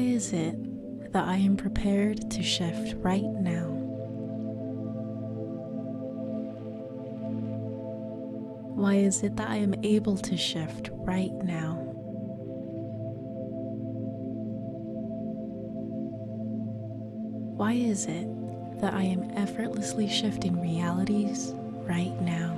Why is it that I am prepared to shift right now? Why is it that I am able to shift right now? Why is it that I am effortlessly shifting realities right now?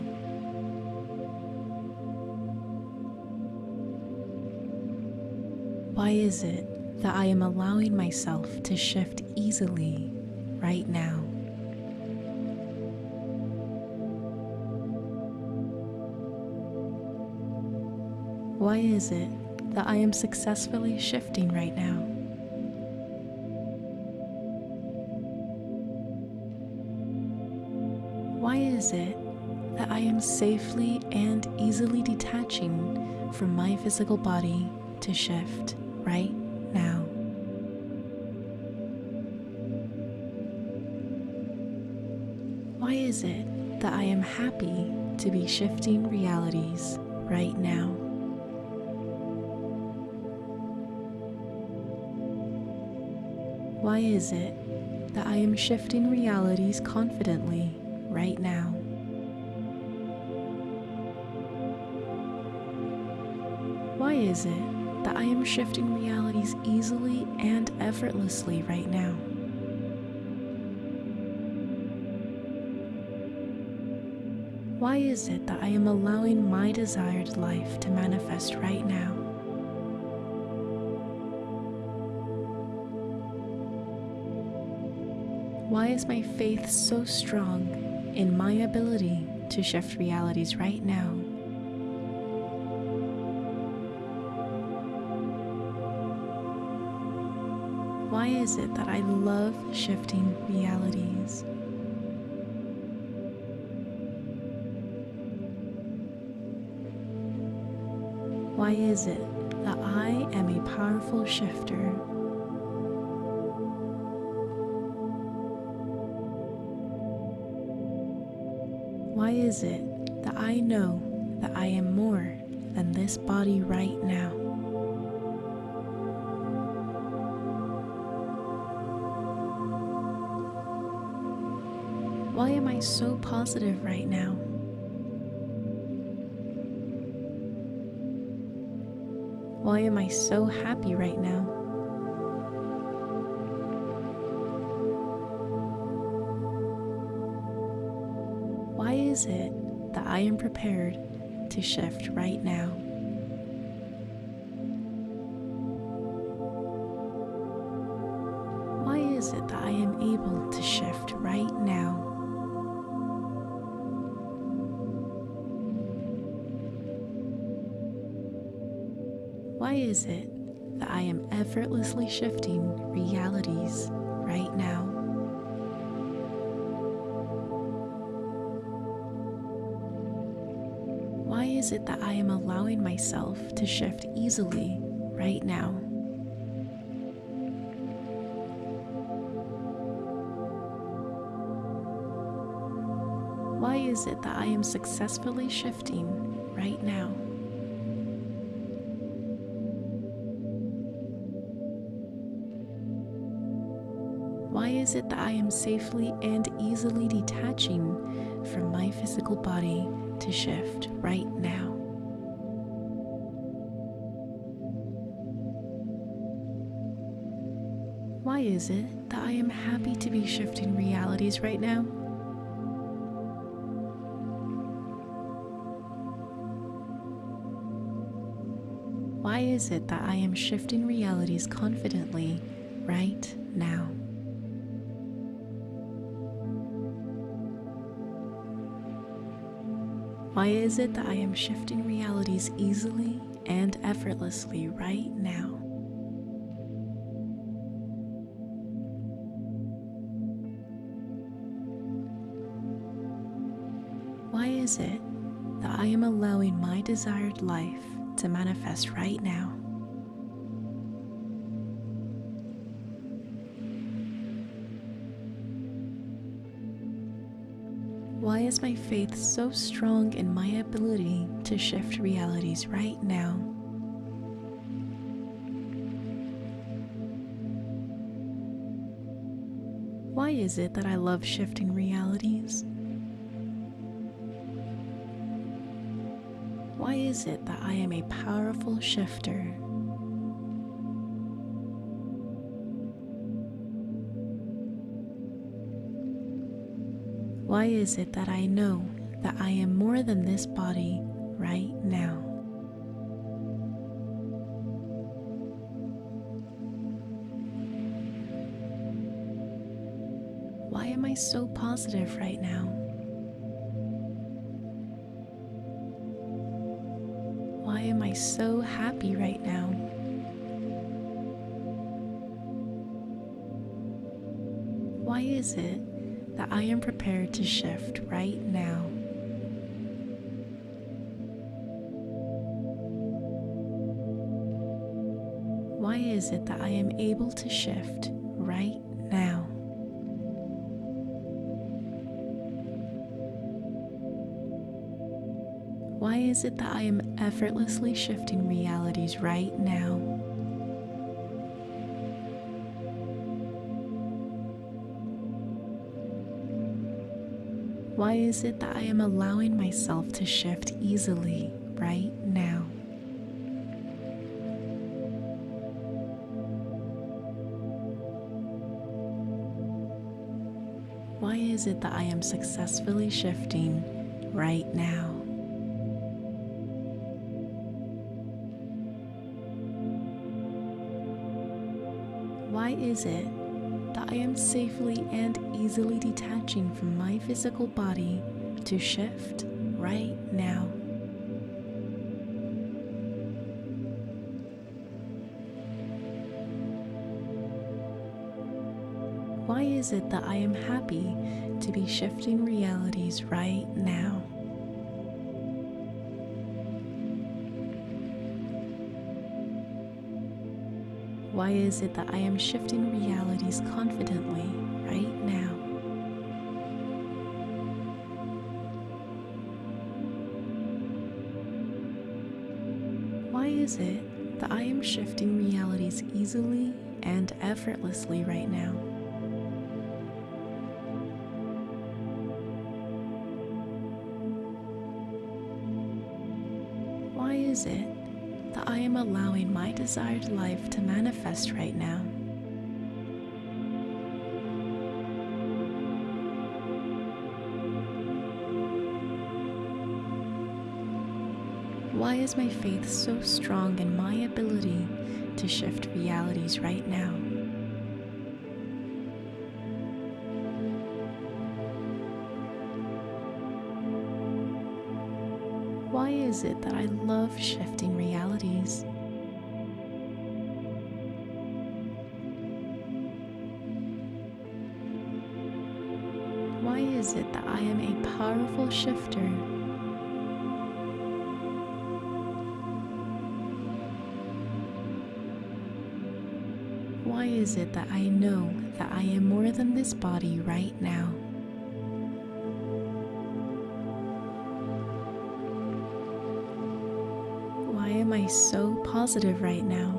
Why is it that I am allowing myself to shift easily right now? Why is it that I am successfully shifting right now? Why is it that I am safely and easily detaching from my physical body to shift right It that I am happy to be shifting realities right now? Why is it that I am shifting realities confidently right now? Why is it that I am shifting realities easily and effortlessly right now? Why is it that I am allowing my desired life to manifest right now? Why is my faith so strong in my ability to shift realities right now? Why is it that I love shifting realities? Why is it that I am a powerful shifter? Why is it that I know that I am more than this body right now? Why am I so positive right now? Why am I so happy right now? Why is it that I am prepared to shift right now? Shifting realities right now? Why is it that I am allowing myself to shift easily right now? Why is it that I am successfully shifting right now? Is it that I am safely and easily detaching from my physical body to shift right now? Why is it that I am happy to be shifting realities right now? Why is it that I am shifting realities confidently right now? Why is it that I am shifting realities easily and effortlessly right now? Why is it that I am allowing my desired life to manifest right now? my faith so strong in my ability to shift realities right now. Why is it that I love shifting realities? Why is it that I am a powerful shifter? Why is it that I know that I am more than this body right now? Why am I so positive right now? Why am I so happy right now? Why is it that I am prepared to shift right now? Why is it that I am able to shift right now? Why is it that I am effortlessly shifting realities right now? Is it that I am allowing myself to shift easily right now? Why is it that I am successfully shifting right now? Why is it I am safely and easily detaching from my physical body to shift right now? Why is it that I am happy to be shifting realities right now? Why is it that I am shifting realities confidently right now? Why is it that I am shifting realities easily and effortlessly right now? Am allowing my desired life to manifest right now? Why is my faith so strong in my ability to shift realities right now? Is it that I love shifting realities? Why is it that I am a powerful shifter? Why is it that I know that I am more than this body right now? So positive right now?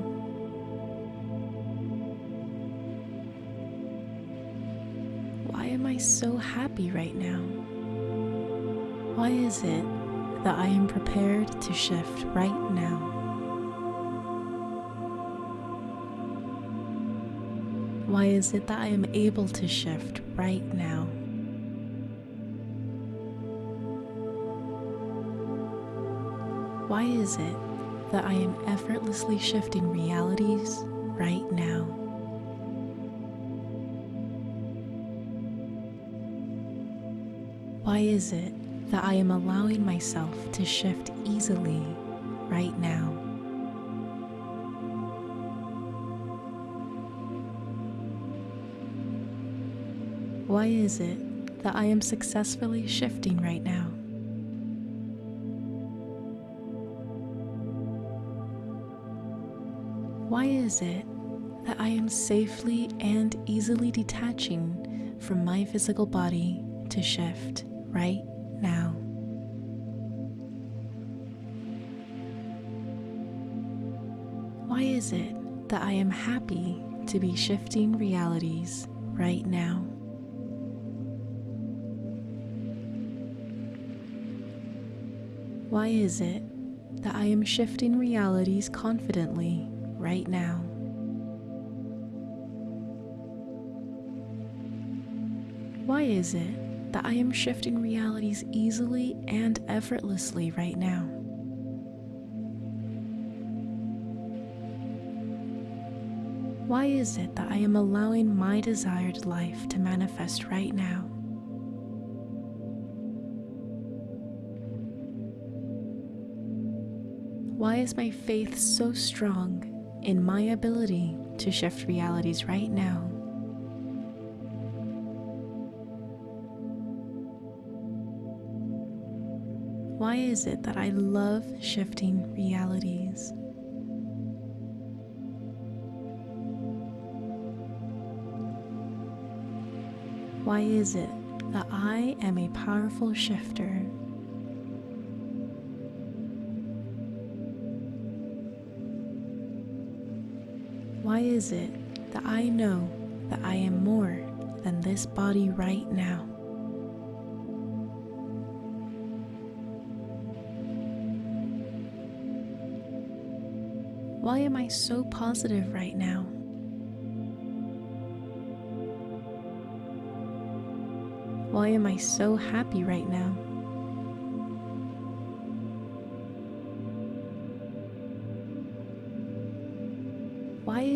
Why am I so happy right now? Why is it that I am prepared to shift right now? Why is it that I am able to shift right now? Why is it that I am effortlessly shifting realities right now? Why is it that I am allowing myself to shift easily right now? Why is it that I am successfully shifting right now? is it that I am safely and easily detaching from my physical body to shift right now? Why is it that I am happy to be shifting realities right now? Why is it that I am shifting realities confidently right now? Why is it that I am shifting realities easily and effortlessly right now? Why is it that I am allowing my desired life to manifest right now? Why is my faith so strong in my ability to shift realities right now? Why is it that I love shifting realities? Why is it that I am a powerful shifter? Why is it that I know that I am more than this body right now? Why am I so positive right now? Why am I so happy right now?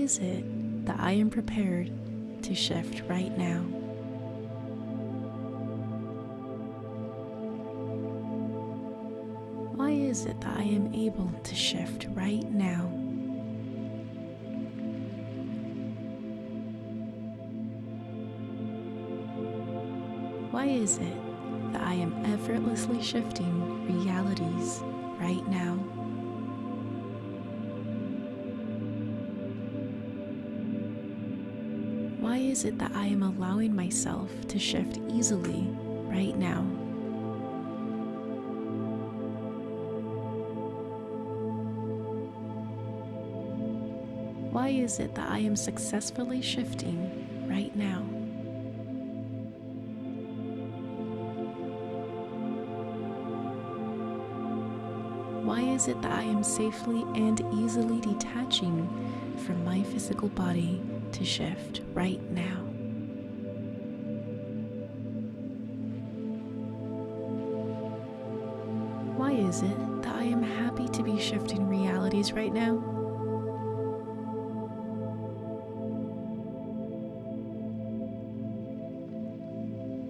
Is it that I am prepared to shift right now? Why is it that I am able to shift right now? Why is it that I am effortlessly shifting realities right now? Is it that I am allowing myself to shift easily right now? Why is it that I am successfully shifting right now? Why is it that I am safely and easily detaching from my physical body to shift right now? Why is it that I am happy to be shifting realities right now?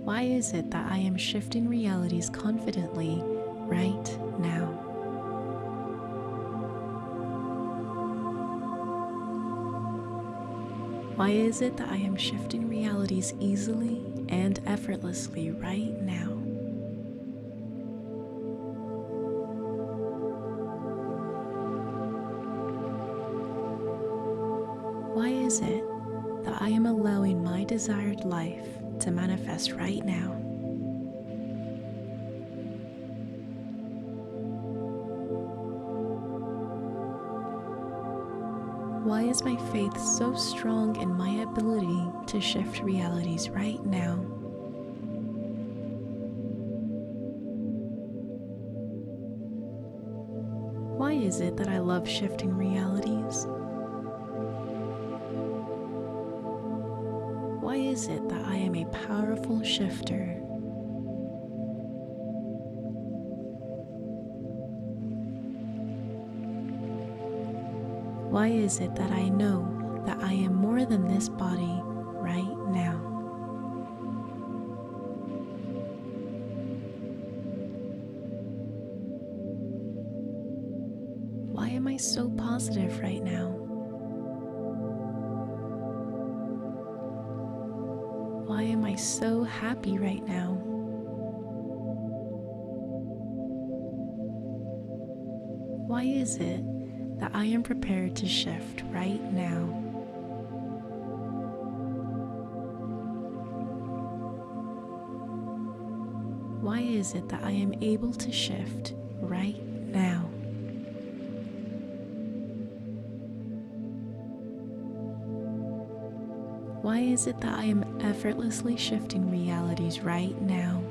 Why is it that I am shifting realities confidently right now? Why is it that I am shifting realities easily and effortlessly right now? Why is it that I am allowing my desired life to manifest right now? So strong in my ability to shift realities right now? Why is it that I love shifting realities? Why is it that I am a powerful shifter? Why is it that I know that I am more than this body right now? that I am able to shift right now. Why is it that I am effortlessly shifting realities right now?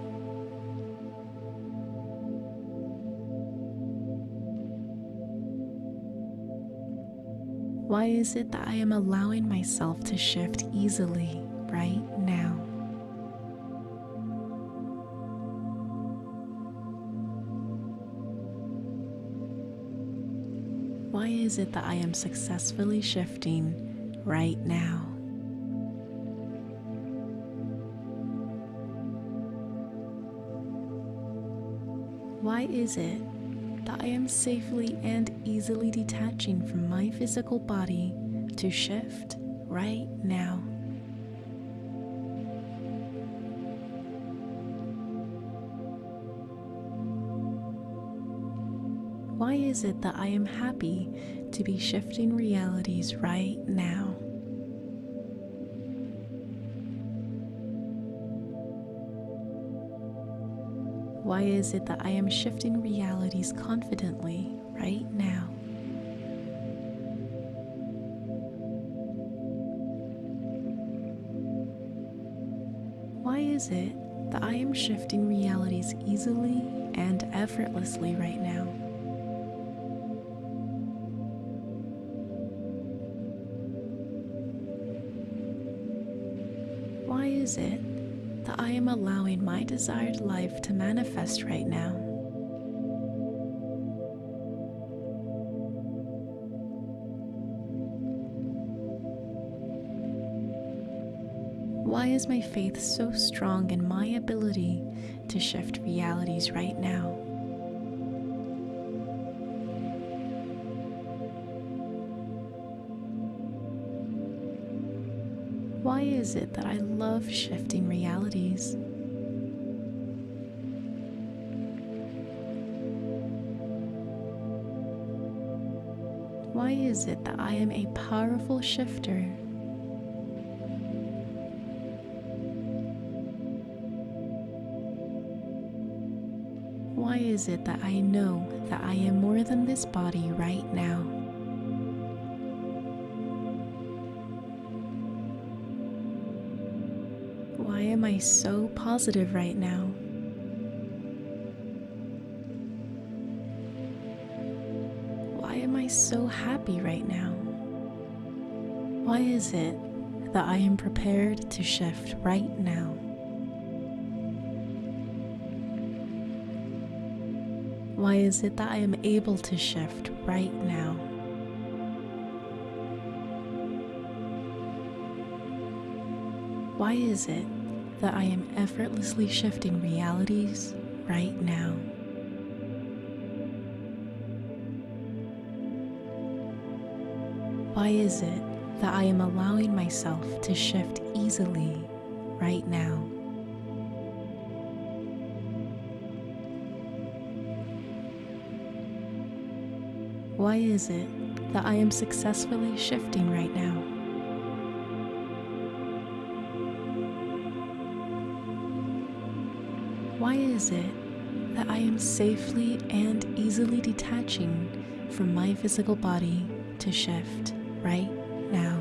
Why is it that I am allowing myself to shift easily right now? Is it that I am successfully shifting right now? Why is it that I am safely and easily detaching from my physical body to shift right now? Is it that I am happy to be shifting realities right now? Why is it that I am shifting realities confidently right now? Why is it that I am shifting realities easily and effortlessly right now? Desired life to manifest right now. Why is my faith so strong in my ability to shift realities right now? Why is it that I love shifting realities? Why is it that I am a powerful shifter? Why is it that I know that I am more than this body right now? Why am I so positive right now? Why am I so happy right now? Why is it that I am prepared to shift right now? Why is it that I am able to shift right now? Why is it that I am effortlessly shifting realities right now? Why is it that I am allowing myself to shift easily right now? Why is it that I am successfully shifting right now? Why is it that I am safely and easily detaching from my physical body to shift right now?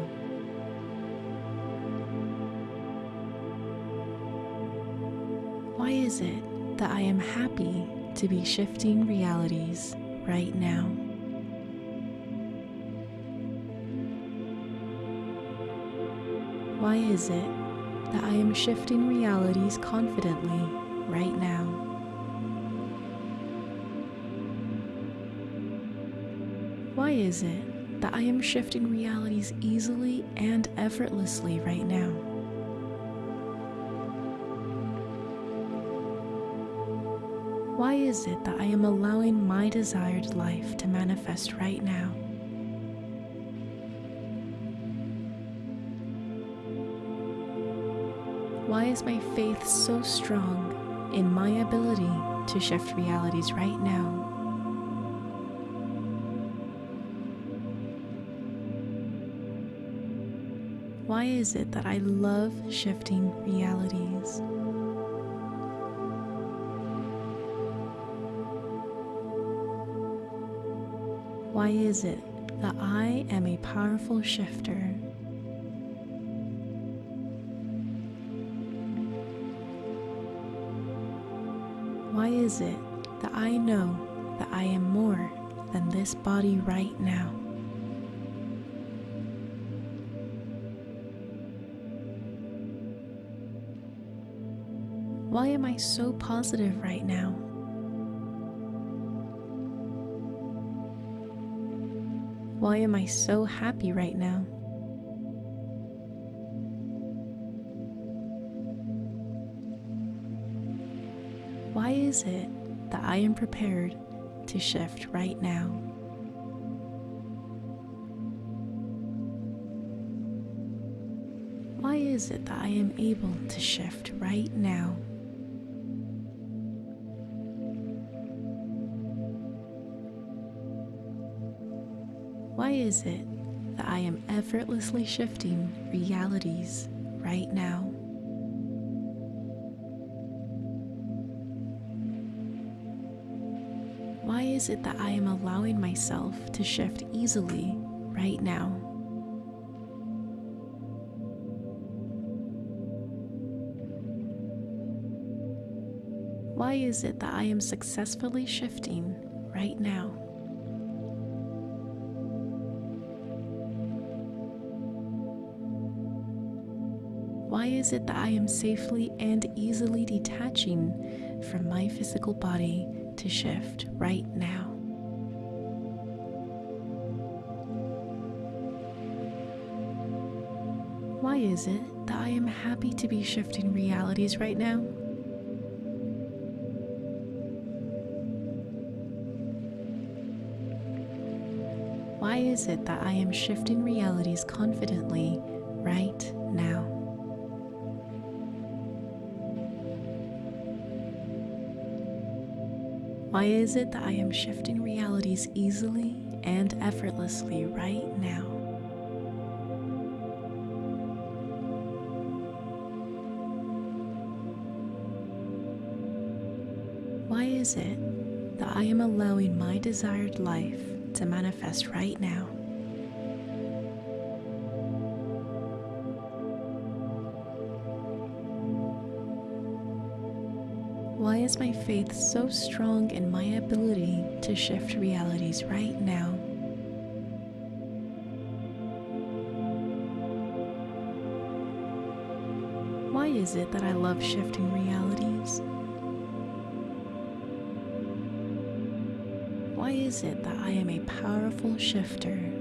Why is it that I am happy to be shifting realities right now? Why is it that I am shifting realities confidently right now? Why is it that I am shifting realities easily and effortlessly right now? Why is it that I am allowing my desired life to manifest right now? Why is my faith so strong in my ability to shift realities right now? Why is it that I love shifting realities? Why is it that I am a powerful shifter? Why is it that I know that I am more than this body right now? So positive right now? Why am I so happy right now? Why is it that I am prepared to shift right now? Why is it that I am able to shift right now? Is it that I am effortlessly shifting realities right now? Why is it that I am allowing myself to shift easily right now? Why is it that I am successfully shifting right now? Is it that I am safely and easily detaching from my physical body to shift right now? Why is it that I am happy to be shifting realities right now? Why is it that I am shifting realities confidently right now? Why is it that I am shifting realities easily and effortlessly right now? Why is it that I am allowing my desired life to manifest right now? Faith so strong in my ability to shift realities right now? Why is it that I love shifting realities? Why is it that I am a powerful shifter?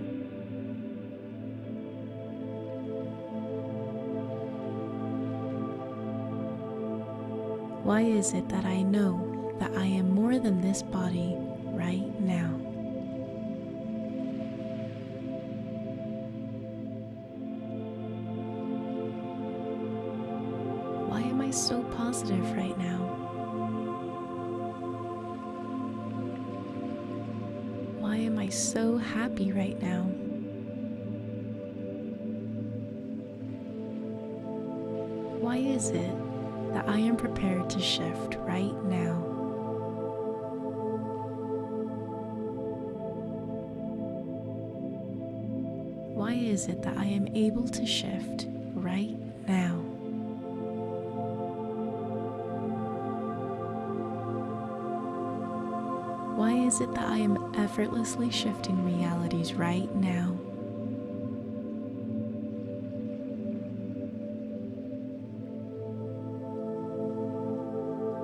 Why is it that I know that I am more than this body right now? Effortlessly shifting realities right now?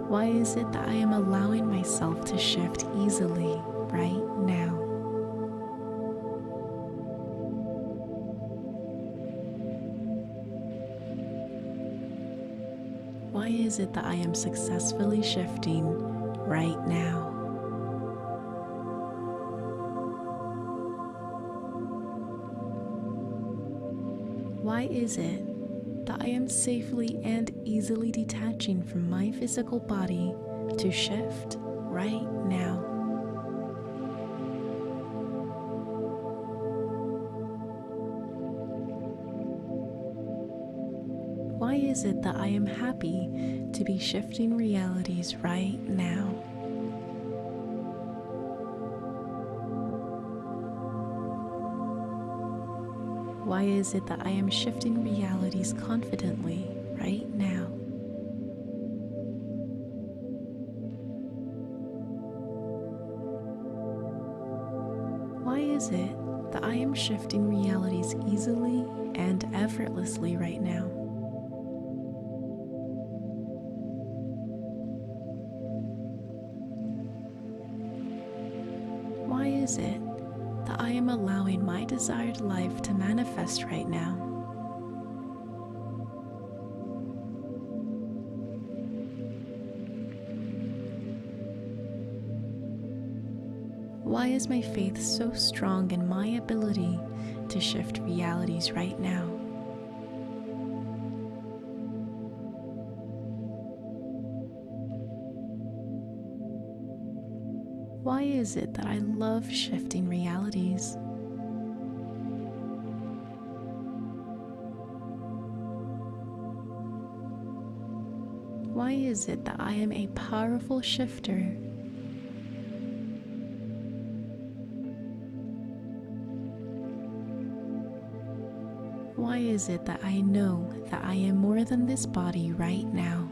Why is it that I am allowing myself to shift easily right now? Why is it that I am successfully shifting right now? Is it that I am safely and easily detaching from my physical body to shift right now? Why is it that I am happy to be shifting realities right now? Why is it that I am shifting realities confidently right now? Why is it that I am shifting realities easily and effortlessly right now? My desired life to manifest right now? Why is my faith so strong in my ability to shift realities right now? Why is it that I love shifting realities? Is it that I am a powerful shifter? Why is it that I know that I am more than this body right now?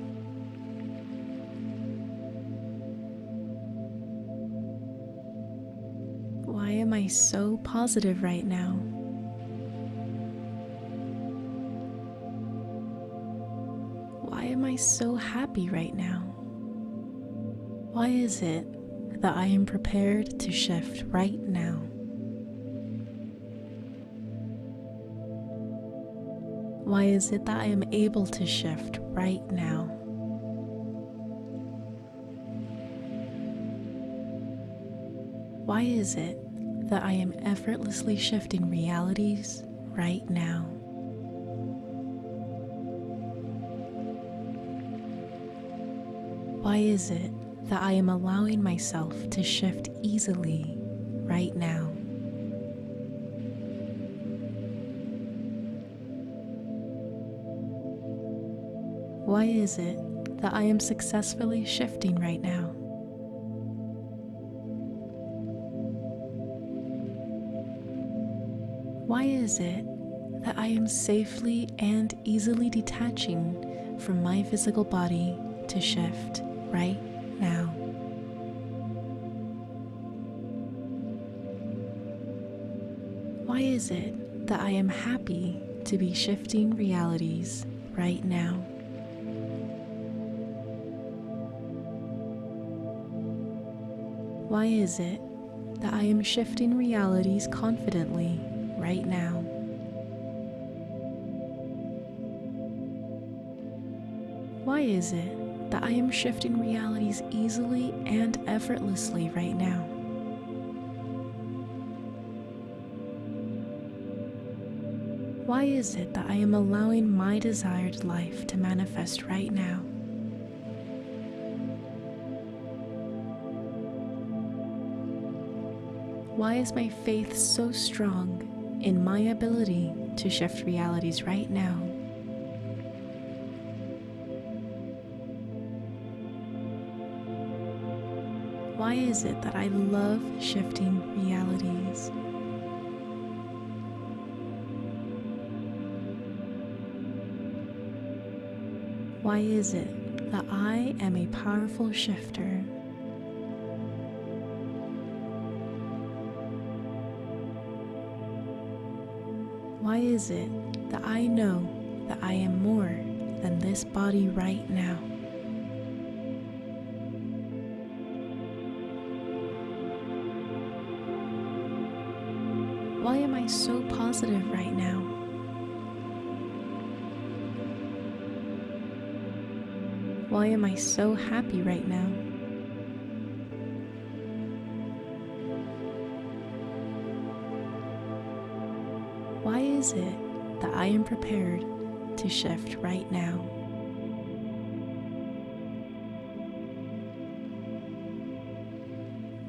Why am I so positive right now? Why am I so happy right now? Why is it that I am prepared to shift right now? Why is it that I am able to shift right now? Why is it that I am effortlessly shifting realities right now? Why is it that I am allowing myself to shift easily right now? Why is it that I am successfully shifting right now? Why is it that I am safely and easily detaching from my physical body to shift right now? Why is it that I am happy to be shifting realities right now? Why is it that I am shifting realities confidently right now? Why is it that I am shifting realities easily and effortlessly right now? Why is it that I am allowing my desired life to manifest right now? Why is my faith so strong in my ability to shift realities right now? Why is it that I love shifting realities? Why is it that I am a powerful shifter? Why is it that I know that I am more than this body right now? So positive right now? Why am I so happy right now? Why is it that I am prepared to shift right now?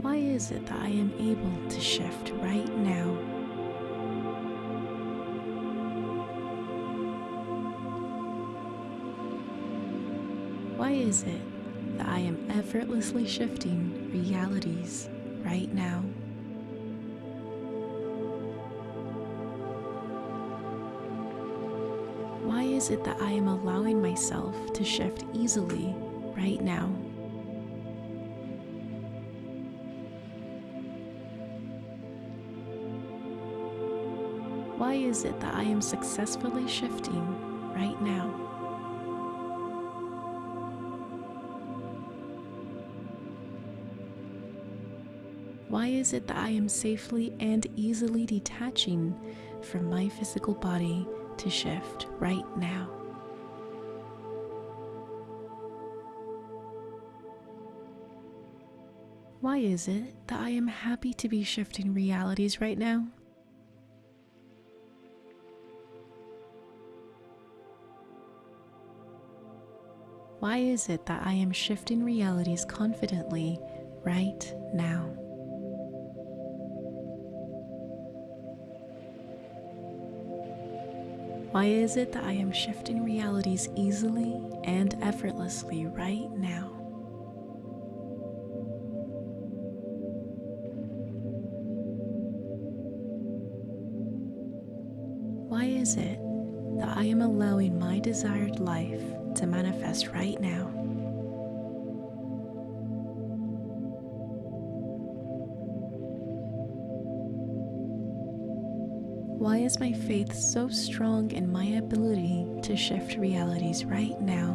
Why is it that I am able to shift right now? Is it that I am effortlessly shifting realities right now? Why is it that I am allowing myself to shift easily right now? Why is it that I am successfully shifting right now? Why is it that I am safely and easily detaching from my physical body to shift right now? Why is it that I am happy to be shifting realities right now? Why is it that I am shifting realities confidently right now? Why is it that I am shifting realities easily and effortlessly right now? Why is it that I am allowing my desired life to manifest right now. Is my faith so strong in my ability to shift realities right now?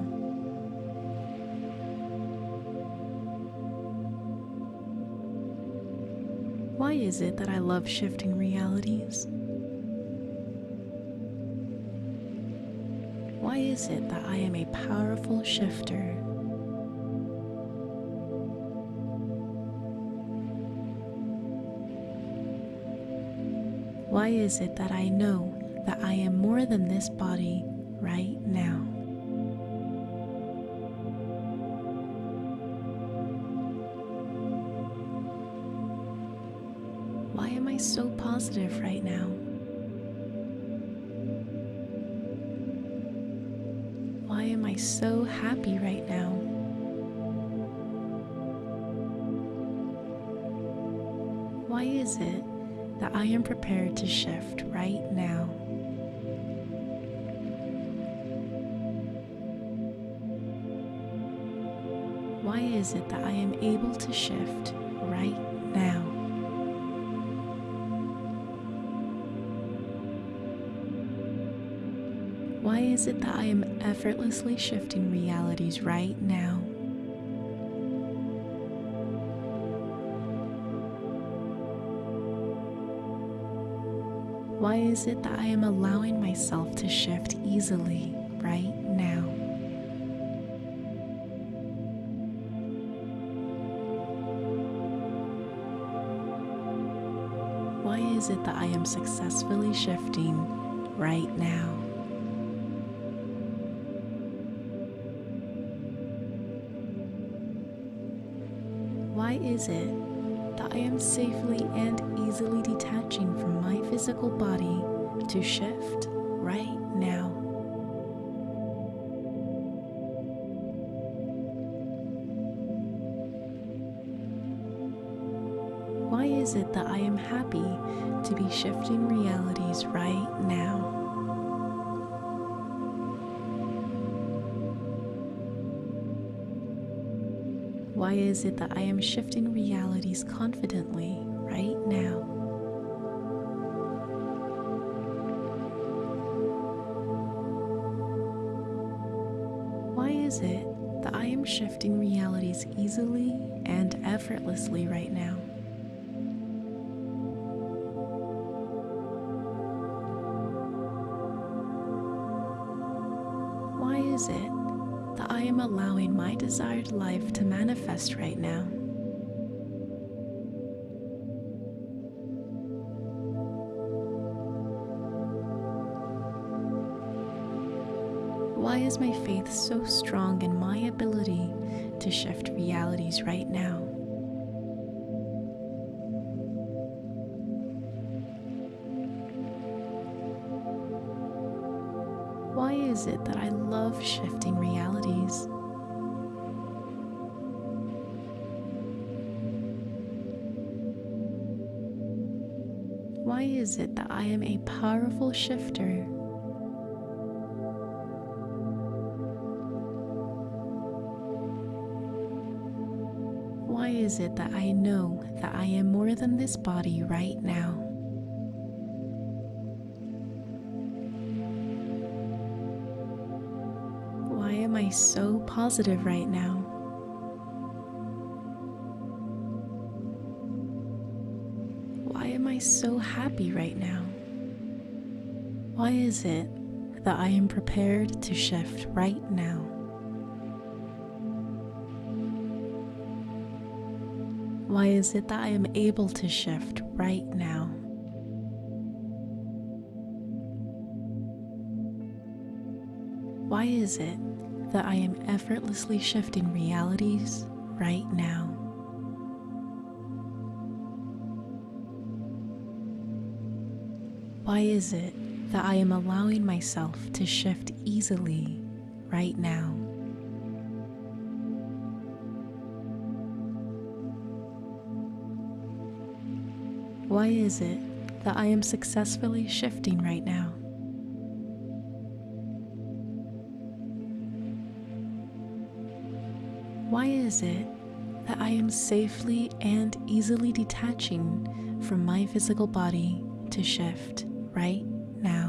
Why is it that I love shifting realities? Why is it that I am a powerful shifter? Why is it that I know that I am more than this body right now? Is it that I am able to shift right now? Why is it that I am effortlessly shifting realities right now? Why is it that I am allowing myself to shift easily right is it that I am successfully shifting right now? Why is it that I am safely and easily detaching from my physical body to shift right now? Why is it that I am happy to be shifting realities right now? Why is it that I am shifting realities confidently right now? Why is it that I am shifting realities easily and effortlessly right now? Is it that I am allowing my desired life to manifest right now. Why is my faith so strong is it that I love shifting realities? Why is it that I am a powerful shifter? Why is it that I know that I am more than this body right now? So positive right now? Why am I so happy right now? Why is it that I am prepared to shift right now? Why is it that I am able to shift right now? Why is it that I am effortlessly shifting realities right now? Why is it that I am allowing myself to shift easily right now? Why is it that I am successfully shifting right now? Is it that I am safely and easily detaching from my physical body to shift right now?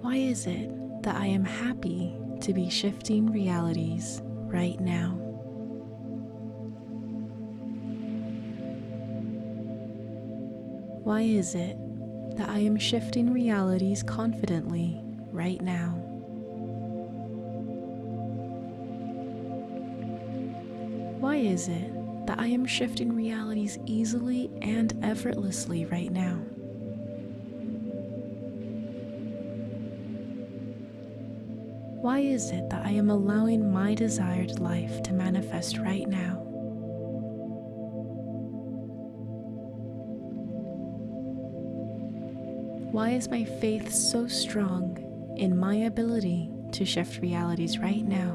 Why is it that I am happy to be shifting realities right now? Why is it that I am shifting realities confidently right now? Why is it that I am shifting realities easily and effortlessly right now? Why is it that I am allowing my desired life to manifest right now? Why is my faith so strong in my ability to shift realities right now?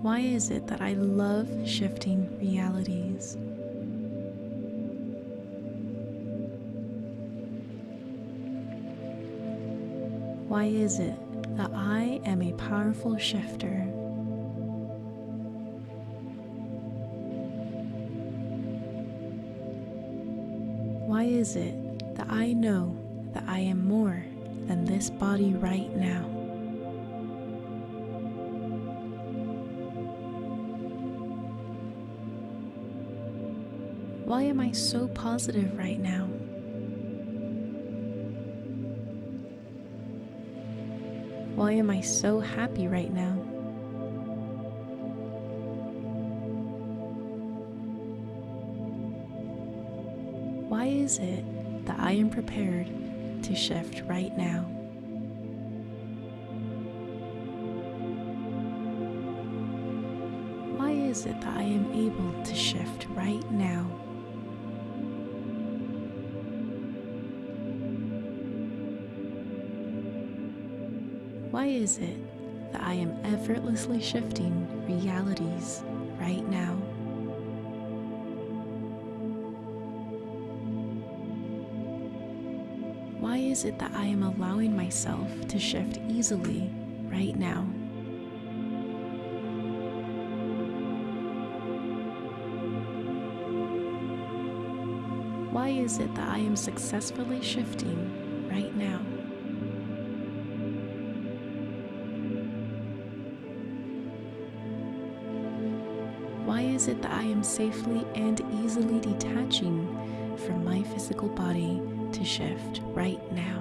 Why is it that I love shifting realities? Why is it that I am a powerful shifter? Is it that I know that I am more than this body right now? Why am I so positive right now? Why am I so happy right now? Is it that I am prepared to shift right now? Why is it that I am able to shift right now? Why is it that I am effortlessly shifting realities right now? Is it that I am allowing myself to shift easily right now? Why is it that I am successfully shifting right now? Why is it that I am safely and easily detaching from my physical body to shift right now?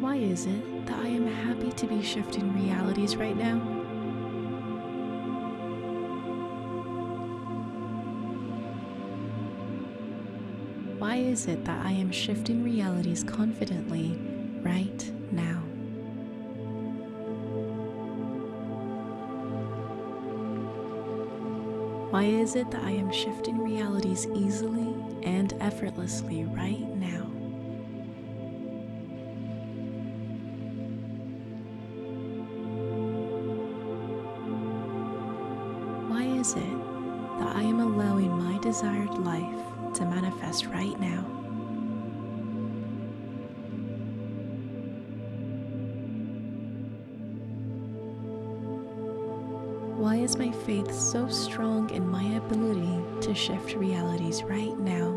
Why is it that I am happy to be shifting realities right now? Why is it that I am shifting realities confidently right Why is it that I am shifting realities easily and effortlessly right now? shift realities right now.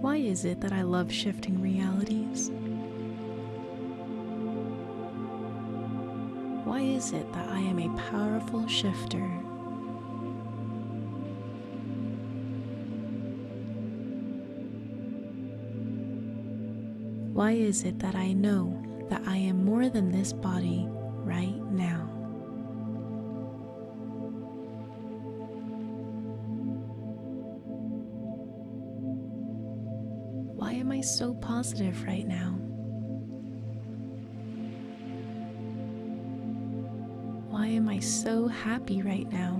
Why is it that I love shifting realities? Why is it that I am a powerful shifter? Why is it that I know that I am more than this body right now? Why am I so positive right now? Why am I so happy right now?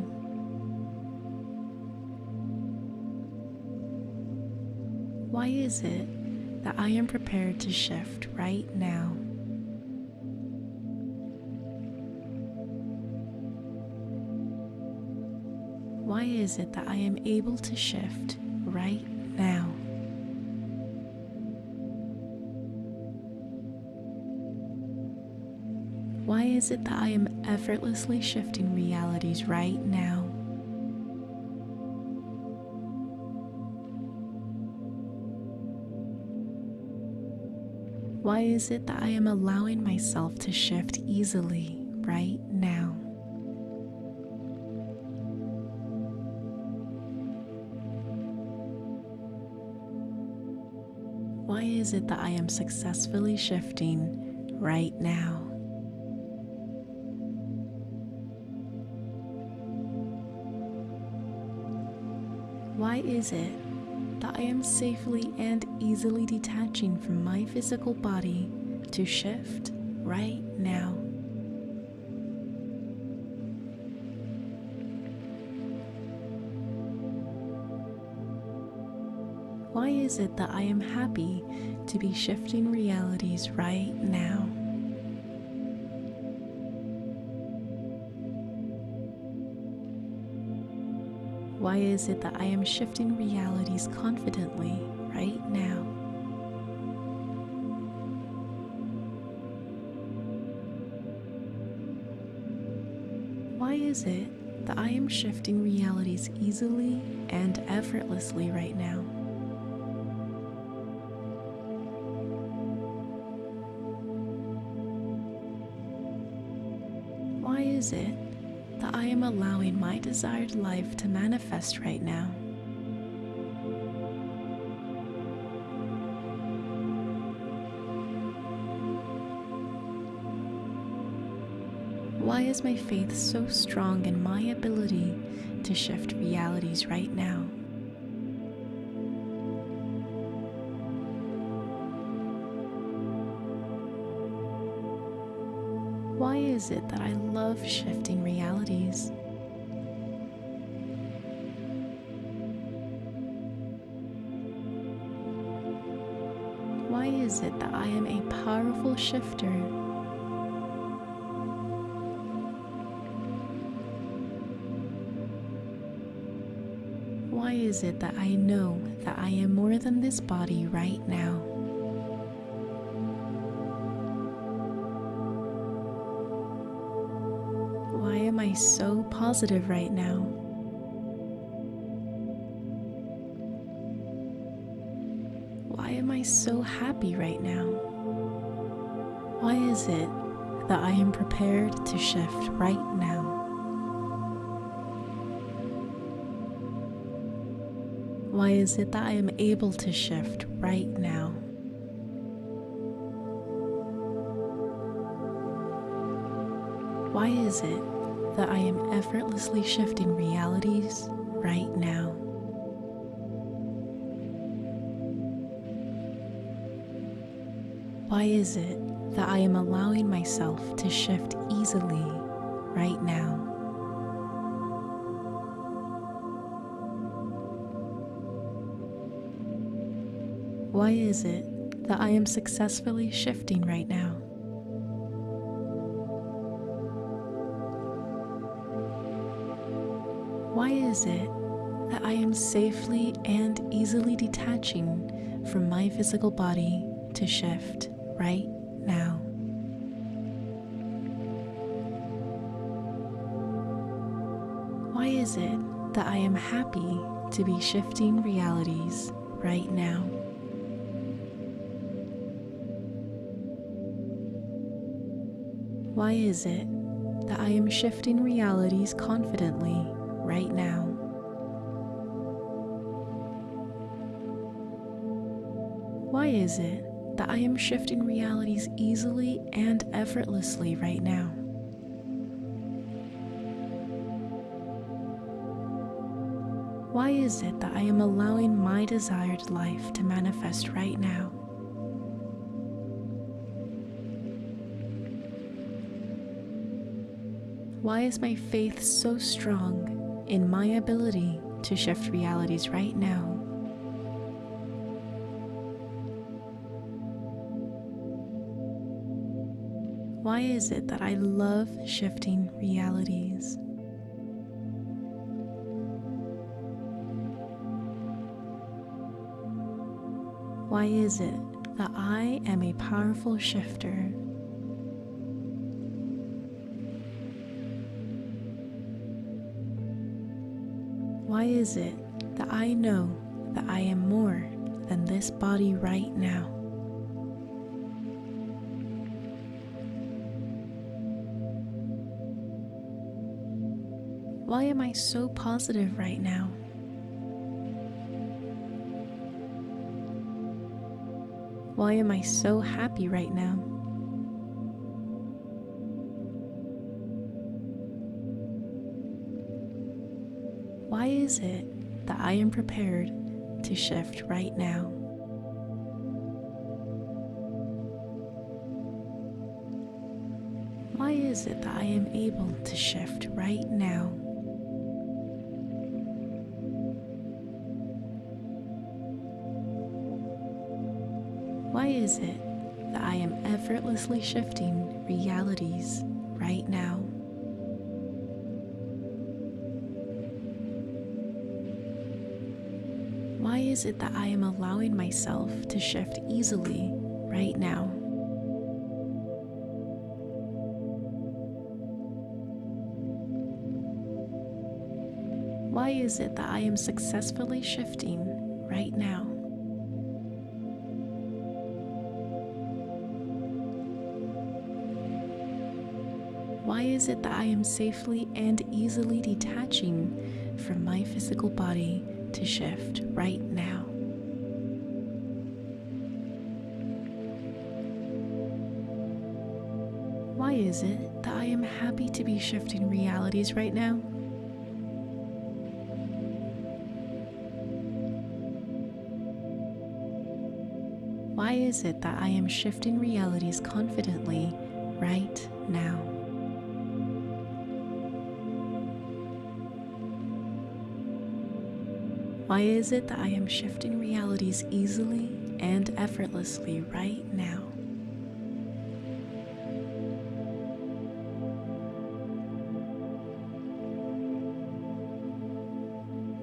Why is it that I am prepared to shift right now? Is it that I am able to shift right now? Why is it that I am effortlessly shifting realities right now? Why is it that I am allowing myself to shift easily right now? It that I am successfully shifting right now? Why is it that I am safely and easily detaching from my physical body to shift right now? Why is it that I am happy to be shifting realities right now? Why is it that I am shifting realities confidently right now? Why is it that I am shifting realities easily and effortlessly right now? Desired life to manifest right now? Why is my faith so strong in my ability to shift realities right now? Why is it that I love shifting realities? It that I am a powerful shifter? Why is it that I know that I am more than this body right now? Why am I so positive right now? So happy right now? Why is it that I am prepared to shift right now? Why is it that I am able to shift right now? Why is it that I am effortlessly shifting realities right now? Why is it that I am allowing myself to shift easily right now? Why is it that I am successfully shifting right now? Why is it that I am safely and easily detaching from my physical body to shift right now. Why is it that I am happy to be shifting realities right now? Why is it that I am shifting realities confidently right now? Why is it that I am shifting realities easily and effortlessly right now? Why is it that I am allowing my desired life to manifest right now? Why is my faith so strong in my ability to shift realities right now? Is it that I love shifting realities? Why is it that I am a powerful shifter? Why is it that I know that I am more than this body right now? Why am I so positive right now? Why am I so happy right now? Why is it that I am prepared to shift right now? Why is it that I am able to shift right now? Is it that I am effortlessly shifting realities right now? Why is it that I am allowing myself to shift easily right now? Why is it that I am successfully shifting right now? Is it that I am safely and easily detaching from my physical body to shift right now? Why is it that I am happy to be shifting realities right now? Why is it that I am shifting realities confidently right Why is it that I am shifting realities easily and effortlessly right now?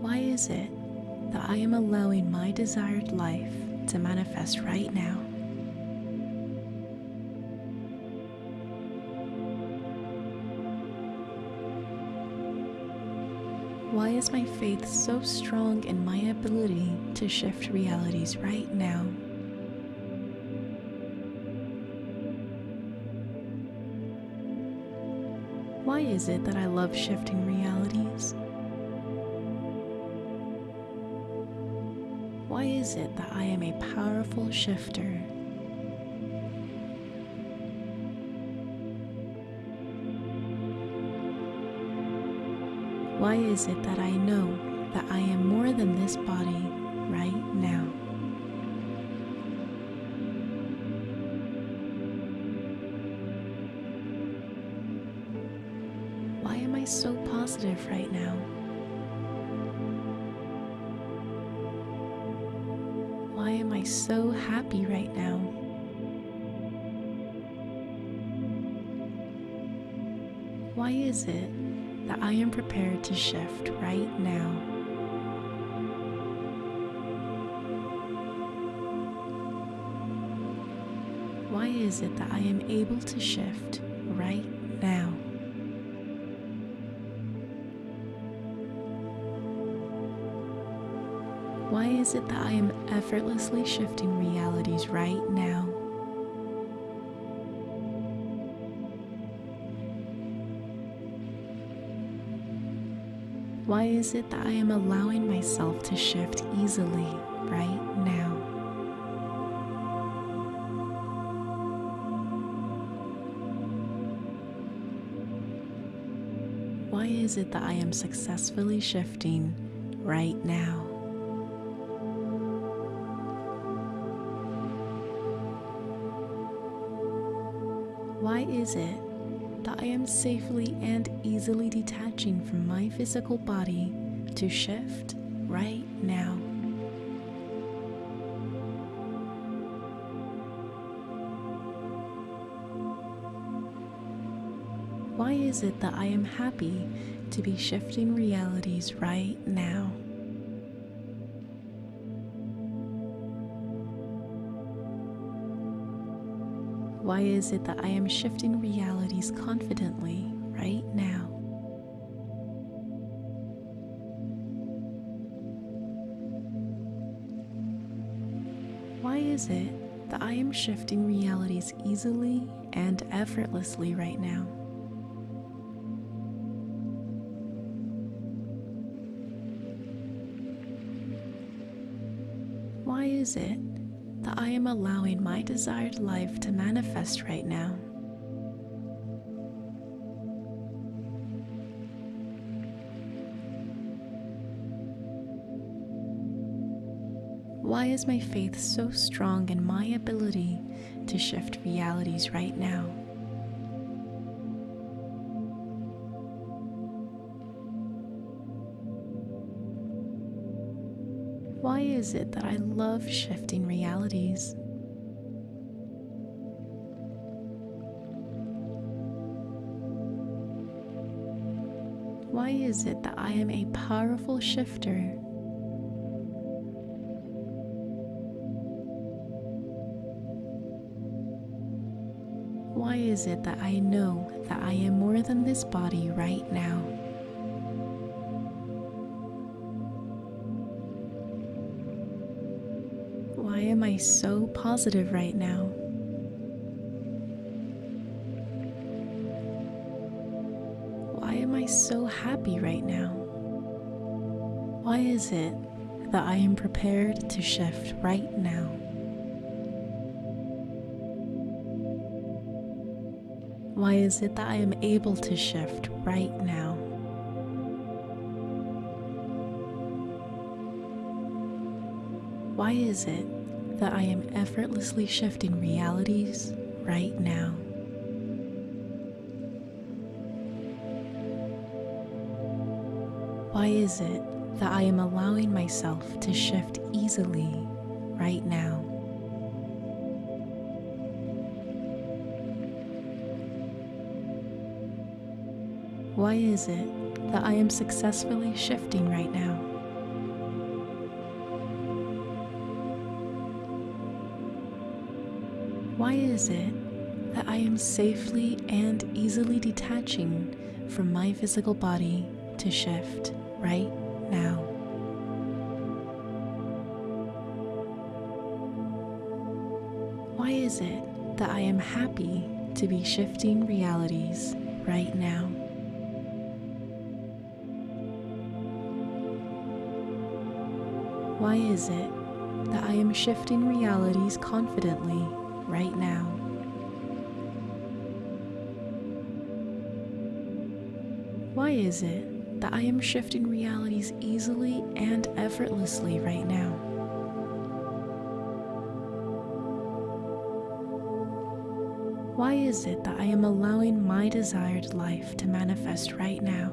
Why is it that I am allowing my desired life to manifest right now? Why is my faith so strong in my ability to shift realities right now? Why is it that I love shifting realities? Why is it that I am a powerful shifter? Why is it that I know that I am more than this body right now? Why am I so positive right now? Why am I so happy right now? Why is it I am prepared to shift right now? Why is it that I am able to shift right now? Why is it that I am effortlessly shifting realities right now? Why is it that I am allowing myself to shift easily right now? Why is it that I am successfully shifting right now? Why is it that I am safely and easily detaching from my physical body to shift right now? Why is it that I am happy to be shifting realities right now? Why is it that I am shifting realities confidently right now? Why is it that I am shifting realities easily and effortlessly right now? Why is it that I am allowing my desired life to manifest right now? Why is my faith so strong in my ability to shift realities right now? Is it that I love shifting realities? Why is it that I am a powerful shifter? Why is it that I know that I am more than this body right now? So positive right now? Why am I so happy right now? Why is it that I am prepared to shift right now? Why is it that I am able to shift right now? Why is it that I am effortlessly shifting realities right now? Why is it that I am allowing myself to shift easily right now? Why is it that I am successfully shifting right now? Is it that I am safely and easily detaching from my physical body to shift right now? Why is it that I am happy to be shifting realities right now? Why is it that I am shifting realities confidently right now? Why is it that I am shifting realities easily and effortlessly right now? Why is it that I am allowing my desired life to manifest right now?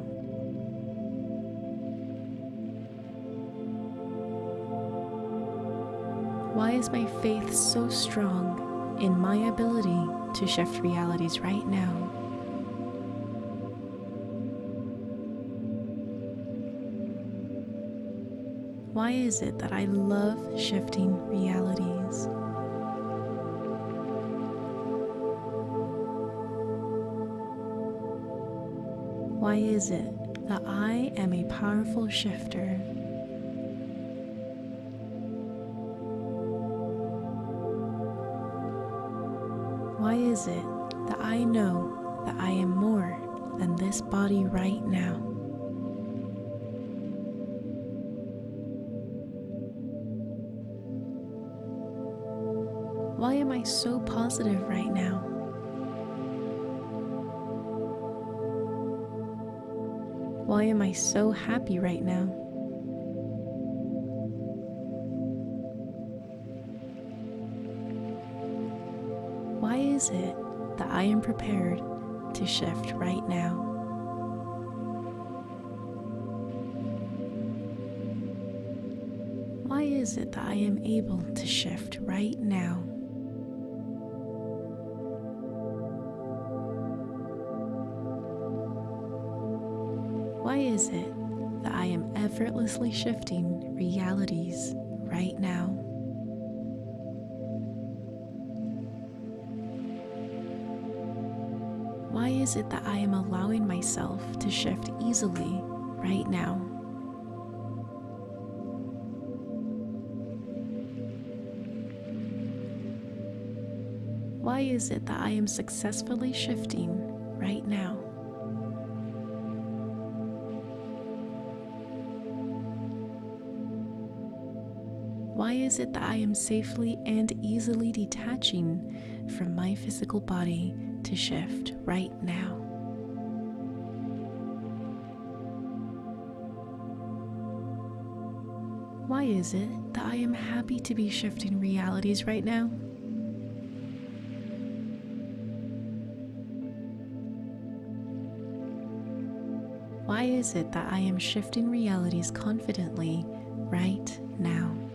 Why is my faith so strong in my ability to shift realities right now? Why is it that I love shifting realities? Why is it that I am a powerful shifter? it that I know that I am more than this body right now? Why am I so positive right now? Why am I so happy right now? Prepared to shift right now? Why is it that I am able to shift right now? Why is it that I am effortlessly shifting realities right now? Why is it that I am allowing myself to shift easily right now? Why is it that I am successfully shifting right now? Why is it that I am safely and easily detaching from my physical body to shift right now? Why is it that I am happy to be shifting realities right now? Why is it that I am shifting realities confidently right now?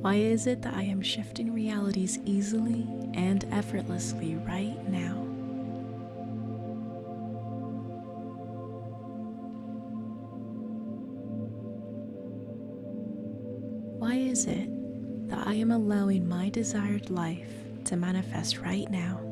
Why is it that I am shifting realities easily and effortlessly right now? Why is it that I am allowing my desired life to manifest right now?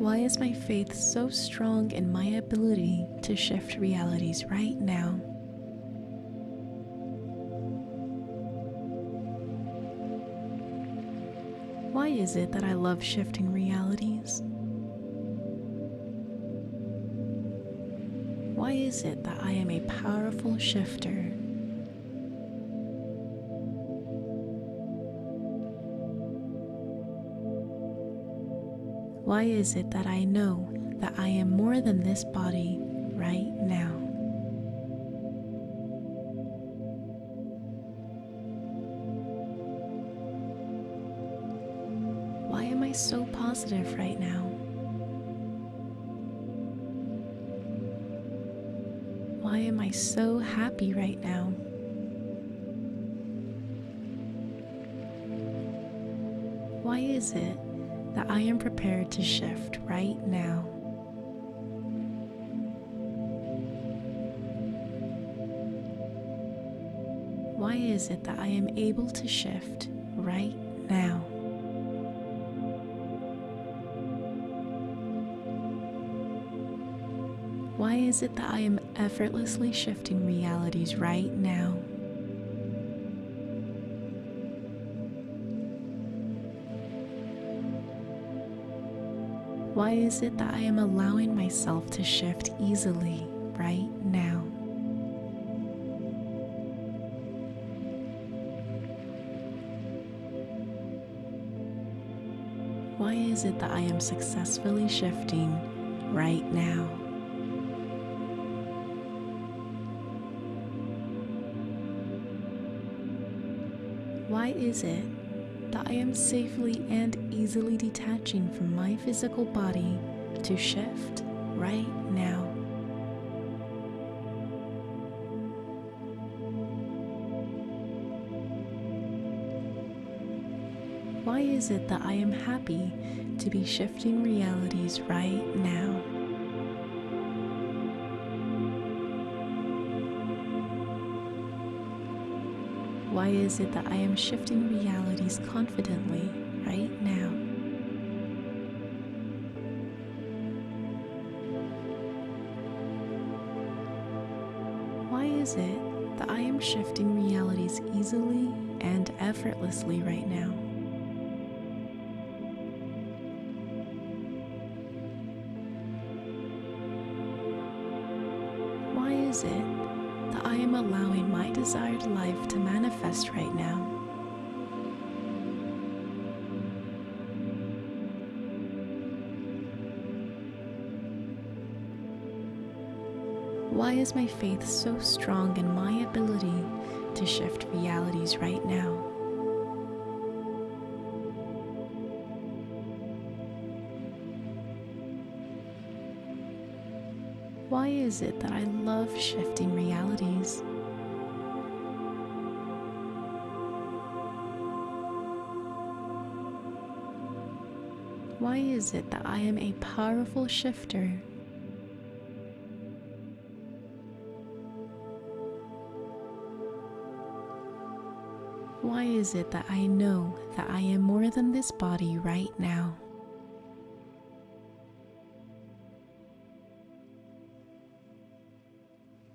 Why is my faith so strong in my ability to shift realities right now? Why is it that I love shifting realities? Why is it that I am a powerful shifter? Why is it that I know that I am more than this body right now? Why am I so positive right now? Why am I so happy right now? Why is it that I am prepared to shift right now? Why is it that I am able to shift right now? Why is it that I am effortlessly shifting realities right now? Why is it that I am allowing myself to shift easily right now? Why is it that I am successfully shifting right now? Why is it that I am safely and easily detaching from my physical body to shift right now? Why is it that I am happy to be shifting realities right now? Why is it that I am shifting realities confidently right now? Why is it that I am shifting realities easily and effortlessly right now? Manifest right now. Why is my faith so strong in my ability to shift realities right now? Why is it that I love shifting realities? Why is it that I am a powerful shifter? Why is it that I know that I am more than this body right now?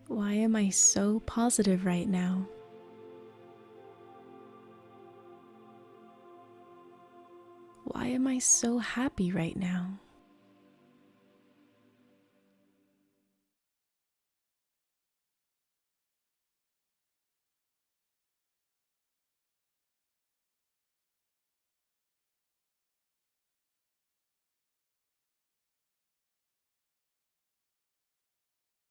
Why am I so positive right now? I so happy right now?